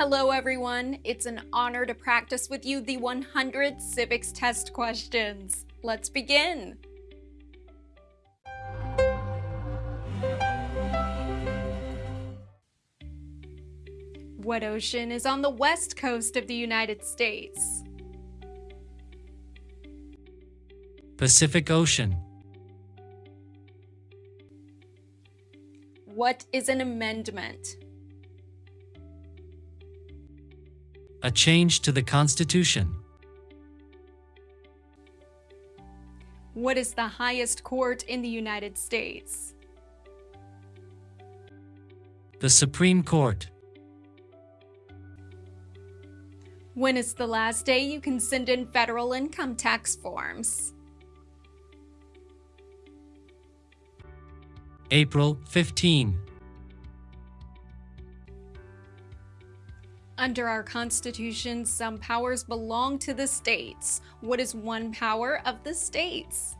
Hello everyone, it's an honor to practice with you the 100 civics test questions. Let's begin. What ocean is on the west coast of the United States? Pacific Ocean. What is an amendment? A change to the Constitution. What is the highest court in the United States? The Supreme Court. When is the last day you can send in federal income tax forms? April 15. Under our Constitution, some powers belong to the states. What is one power of the states?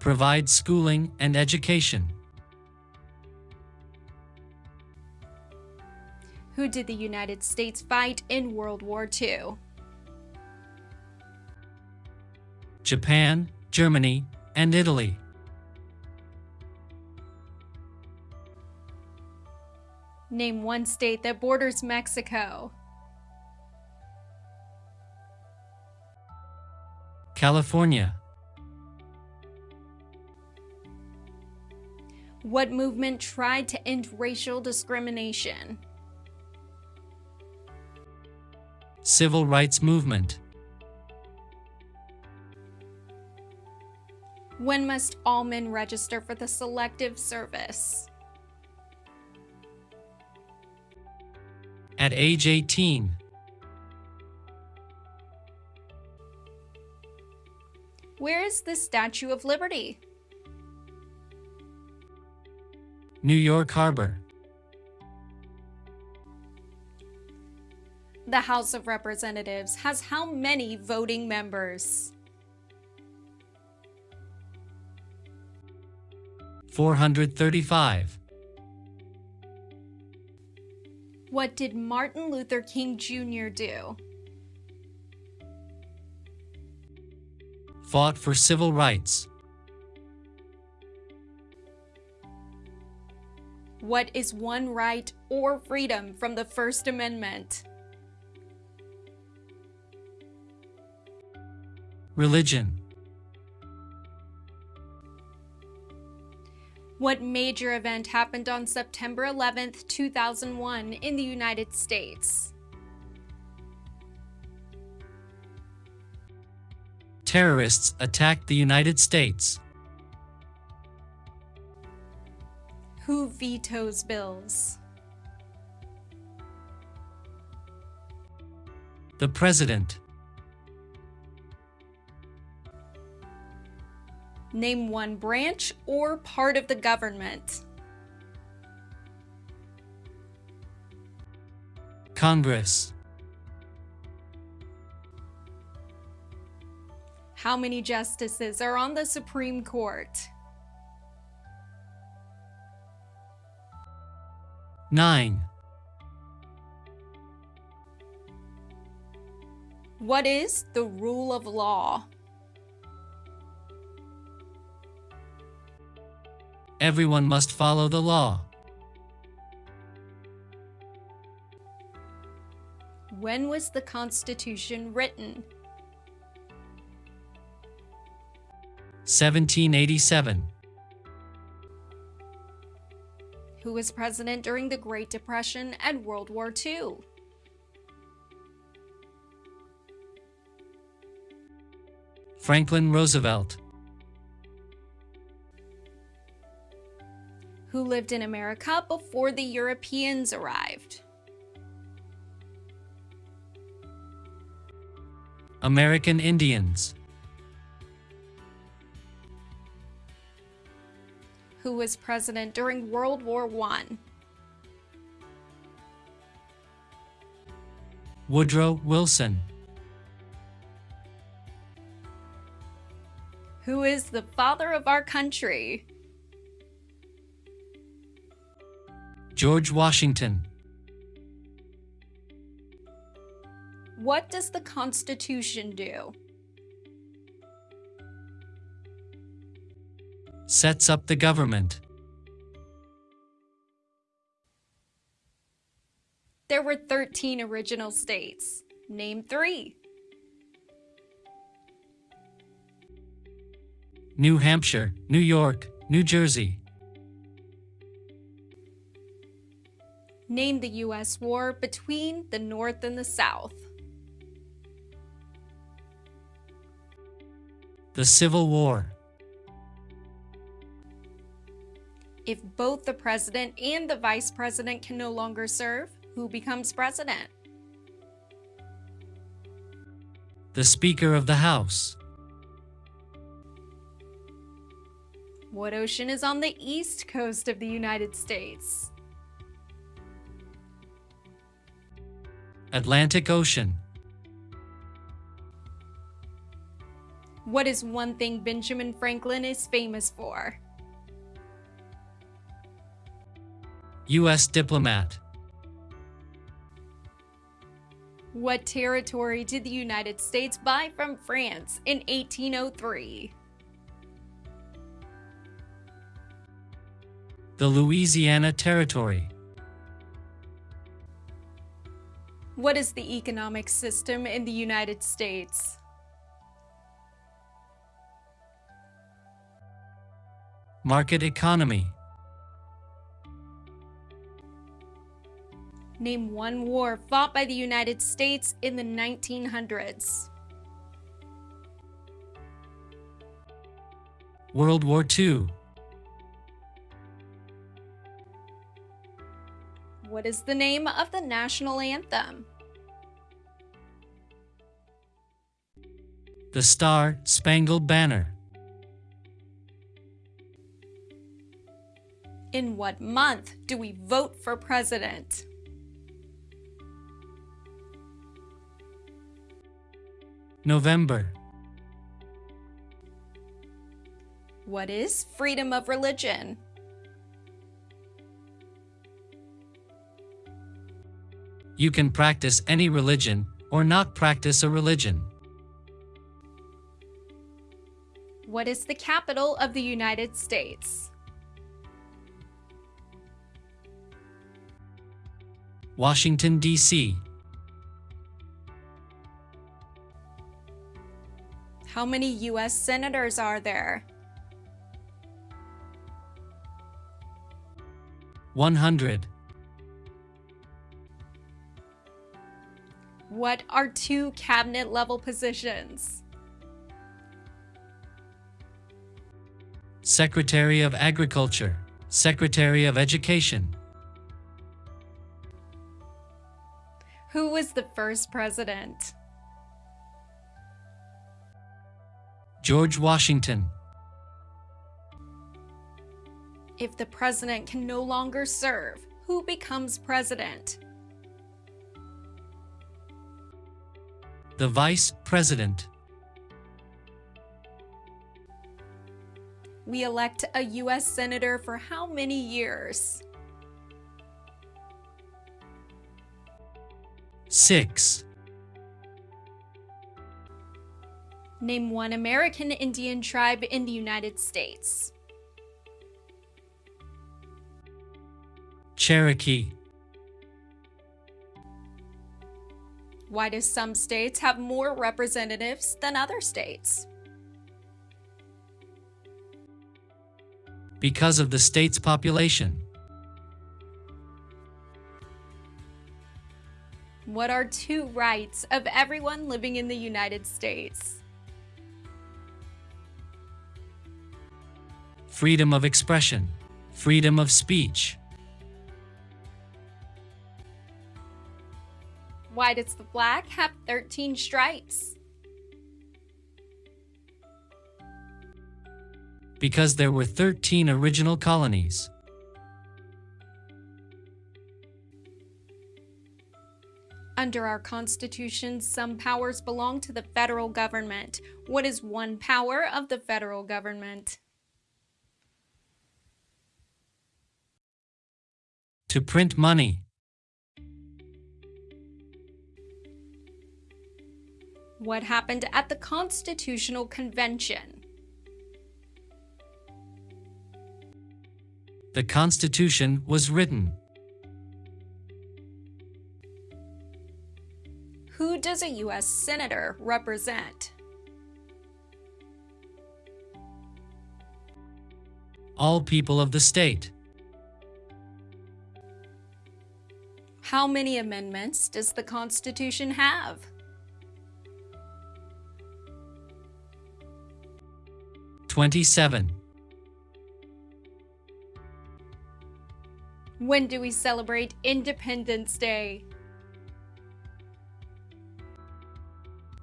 Provide schooling and education. Who did the United States fight in World War II? Japan, Germany, and Italy. Name one state that borders Mexico. California. What movement tried to end racial discrimination? Civil Rights Movement. When must all men register for the Selective Service? At age 18. Where is the Statue of Liberty? New York Harbor. The House of Representatives has how many voting members? 435. What did Martin Luther King Jr. do? Fought for civil rights. What is one right or freedom from the First Amendment? Religion. What major event happened on September 11, 2001 in the United States? Terrorists attacked the United States. Who vetoes bills? The President. Name one branch or part of the government. Congress. How many justices are on the Supreme Court? 9. What is the rule of law? Everyone must follow the law. When was the Constitution written? 1787. Who was president during the Great Depression and World War II? Franklin Roosevelt. Who lived in America before the Europeans arrived? American Indians. Who was president during World War I? Woodrow Wilson. Who is the father of our country? George Washington. What does the Constitution do? Sets up the government. There were 13 original states. Name three. New Hampshire, New York, New Jersey. Name the U.S. war between the North and the South. The Civil War. If both the president and the vice president can no longer serve, who becomes president? The Speaker of the House. What ocean is on the east coast of the United States? Atlantic Ocean. What is one thing Benjamin Franklin is famous for? U.S. diplomat. What territory did the United States buy from France in 1803? The Louisiana Territory. What is the economic system in the United States? Market economy. Name one war fought by the United States in the 1900s. World War II. What is the name of the national anthem? The Star Spangled Banner. In what month do we vote for president? November. What is freedom of religion? You can practice any religion or not practice a religion. What is the capital of the United States? Washington, D.C. How many U.S. senators are there? 100. What are two cabinet level positions? Secretary of Agriculture, Secretary of Education. Who was the first president? George Washington. If the president can no longer serve, who becomes president? The Vice President. We elect a U.S. Senator for how many years? 6. Name one American Indian tribe in the United States. Cherokee. Why do some states have more representatives than other states? Because of the state's population. What are two rights of everyone living in the United States? Freedom of expression. Freedom of speech. Why does the flag have 13 stripes? Because there were 13 original colonies. Under our Constitution, some powers belong to the federal government. What is one power of the federal government? To print money. What happened at the Constitutional Convention? The Constitution was written. Who does a U.S. Senator represent? All people of the state. How many amendments does the Constitution have? Twenty-seven. When do we celebrate Independence Day?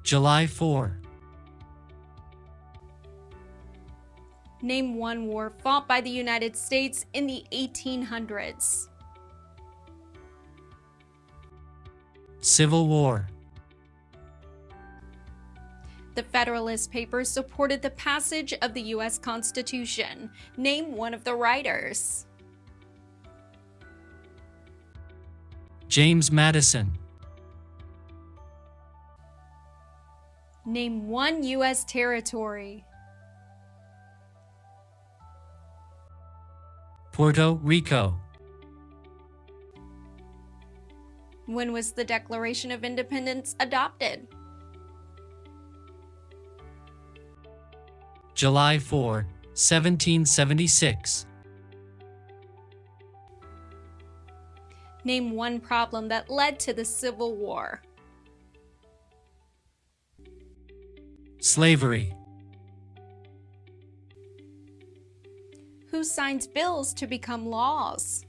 July 4. Name one war fought by the United States in the 1800s. Civil War. The Federalist Papers supported the passage of the U.S. Constitution. Name one of the writers. James Madison. Name one U.S. territory. Puerto Rico. When was the Declaration of Independence adopted? July 4, 1776. Name one problem that led to the Civil War. Slavery. Who signs bills to become laws?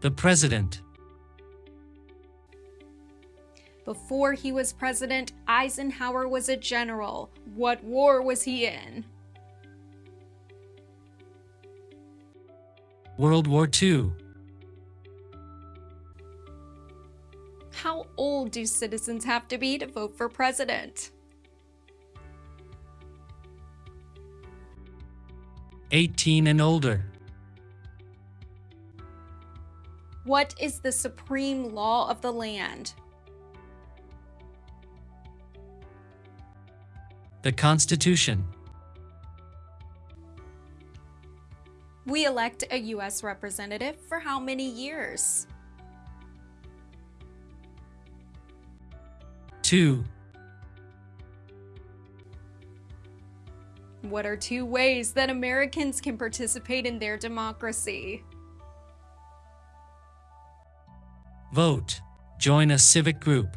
The President. Before he was president, Eisenhower was a general. What war was he in? World War II. How old do citizens have to be to vote for president? 18 and older. What is the supreme law of the land? The Constitution. We elect a U.S. representative for how many years? Two. What are two ways that Americans can participate in their democracy? Vote. Join a civic group.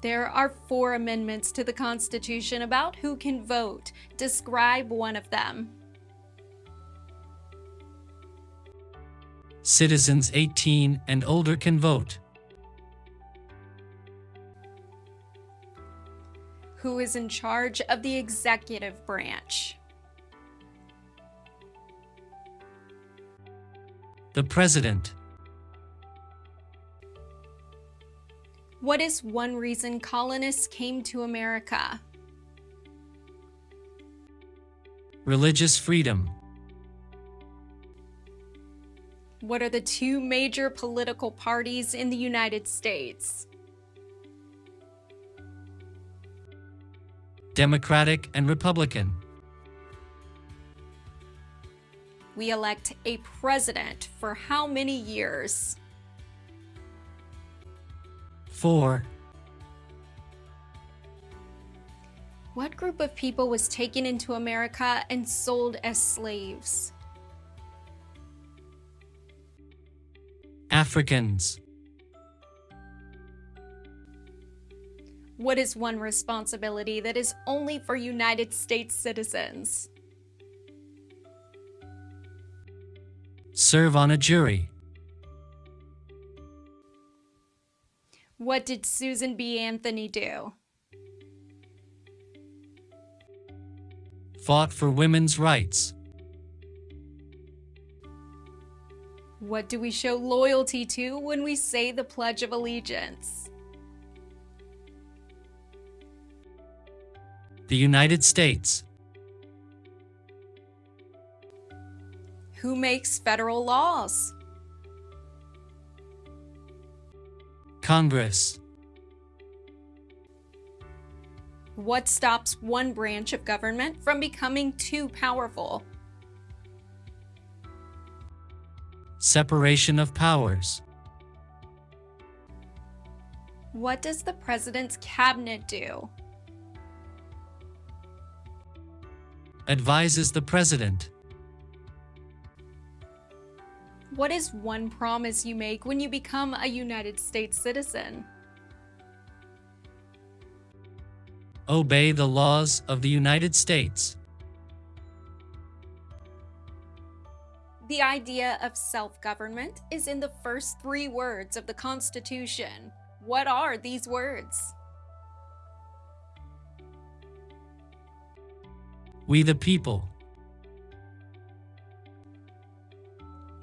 There are four amendments to the Constitution about who can vote. Describe one of them. Citizens 18 and older can vote. Who is in charge of the executive branch? The President. What is one reason colonists came to America? Religious freedom. What are the two major political parties in the United States? Democratic and Republican. We elect a president for how many years? 4. What group of people was taken into America and sold as slaves? Africans. What is one responsibility that is only for United States citizens? Serve on a jury. What did Susan B. Anthony do? Fought for women's rights. What do we show loyalty to when we say the Pledge of Allegiance? The United States. Who makes federal laws? Congress. What stops one branch of government from becoming too powerful? Separation of powers. What does the president's cabinet do? Advises the president. What is one promise you make when you become a United States citizen? Obey the laws of the United States. The idea of self-government is in the first three words of the Constitution. What are these words? We the people.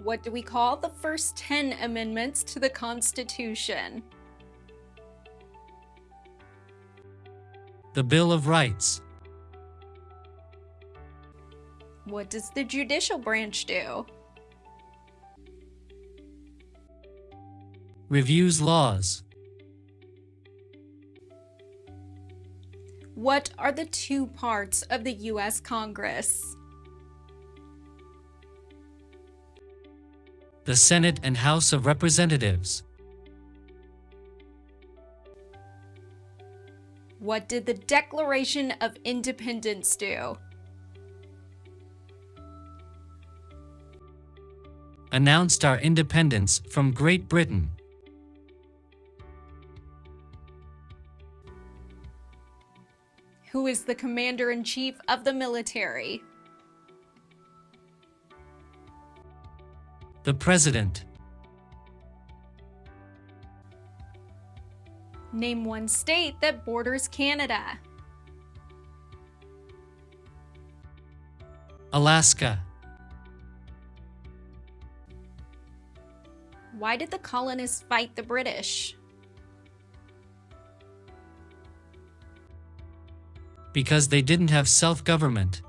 What do we call the first 10 amendments to the Constitution? The Bill of Rights. What does the judicial branch do? Reviews laws. What are the two parts of the U.S. Congress? The Senate and House of Representatives. What did the Declaration of Independence do? Announced our independence from Great Britain. Who is the Commander-in-Chief of the military? The President. Name one state that borders Canada. Alaska. Why did the colonists fight the British? Because they didn't have self-government.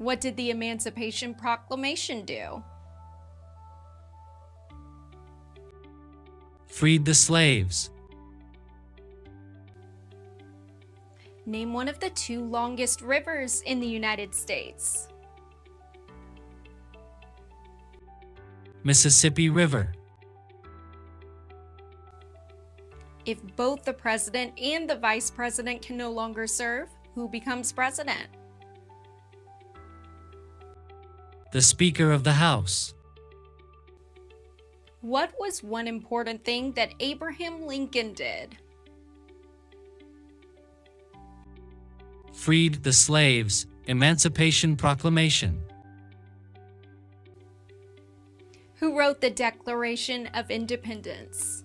What did the Emancipation Proclamation do? Freed the slaves. Name one of the two longest rivers in the United States. Mississippi River. If both the president and the vice president can no longer serve, who becomes president? The Speaker of the House. What was one important thing that Abraham Lincoln did? Freed the slaves. Emancipation Proclamation. Who wrote the Declaration of Independence?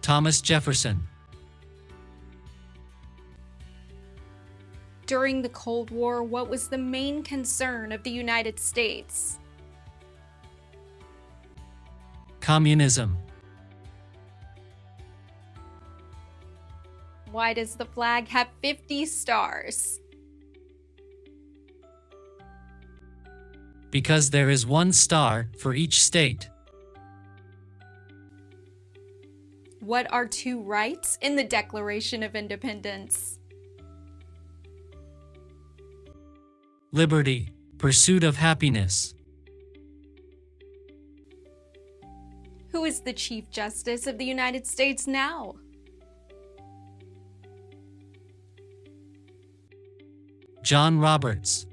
Thomas Jefferson. During the Cold War, what was the main concern of the United States? Communism. Why does the flag have 50 stars? Because there is one star for each state. What are two rights in the Declaration of Independence? Liberty. Pursuit of happiness. Who is the Chief Justice of the United States now? John Roberts.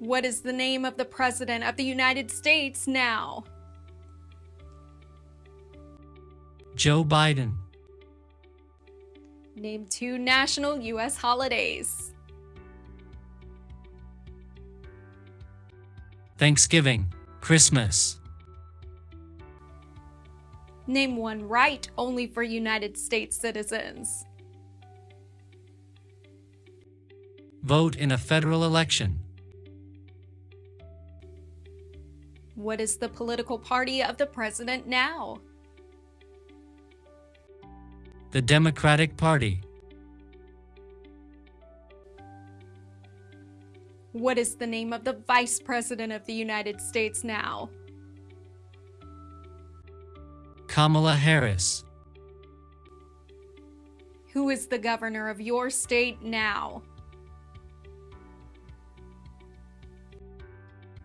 What is the name of the President of the United States now? Joe Biden. Name two national U.S. holidays. Thanksgiving. Christmas. Name one right only for United States citizens. Vote in a federal election. What is the political party of the president now? The Democratic Party. What is the name of the Vice President of the United States now? Kamala Harris. Who is the governor of your state now?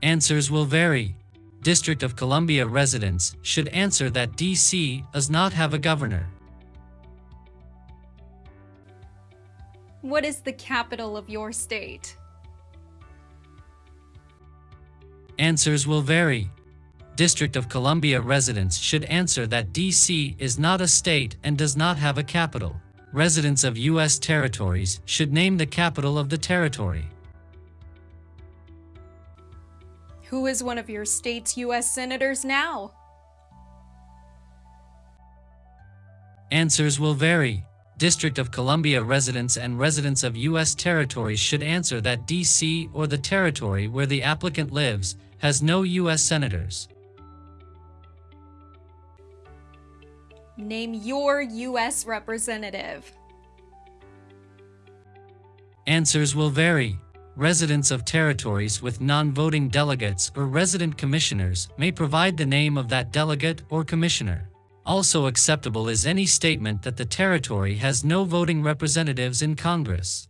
Answers will vary. District of Columbia residents should answer that DC does not have a governor. What is the capital of your state? Answers will vary. District of Columbia residents should answer that DC is not a state and does not have a capital. Residents of U.S. territories should name the capital of the territory. Who is one of your state's U.S. senators now? Answers will vary. District of Columbia residents and residents of U.S. territories should answer that D.C. or the territory where the applicant lives has no U.S. senators. Name your U.S. representative. Answers will vary. Residents of territories with non-voting delegates or resident commissioners may provide the name of that delegate or commissioner. Also acceptable is any statement that the territory has no voting representatives in Congress.